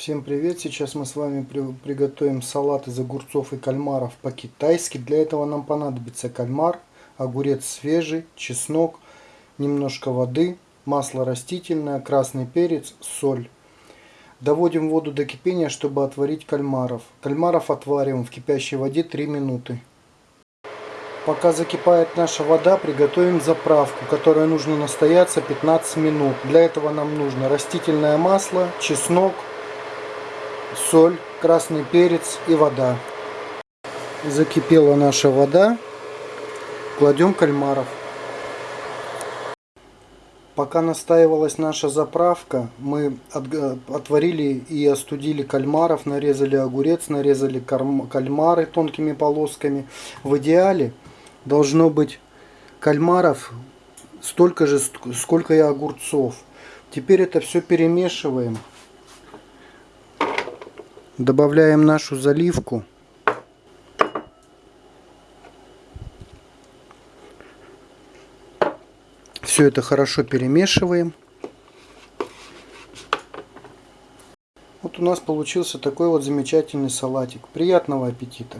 Всем привет! Сейчас мы с вами при, приготовим салат из огурцов и кальмаров по-китайски. Для этого нам понадобится кальмар, огурец свежий, чеснок, немножко воды, масло растительное, красный перец, соль. Доводим воду до кипения, чтобы отварить кальмаров. Кальмаров отвариваем в кипящей воде 3 минуты. Пока закипает наша вода, приготовим заправку, которая нужно настояться 15 минут. Для этого нам нужно растительное масло, чеснок, соль, красный перец и вода. Закипела наша вода. Кладем кальмаров. Пока настаивалась наша заправка, мы отварили и остудили кальмаров, нарезали огурец, нарезали кальмары тонкими полосками. В идеале должно быть кальмаров столько же, сколько и огурцов. Теперь это все перемешиваем. Добавляем нашу заливку. Все это хорошо перемешиваем. Вот у нас получился такой вот замечательный салатик. Приятного аппетита!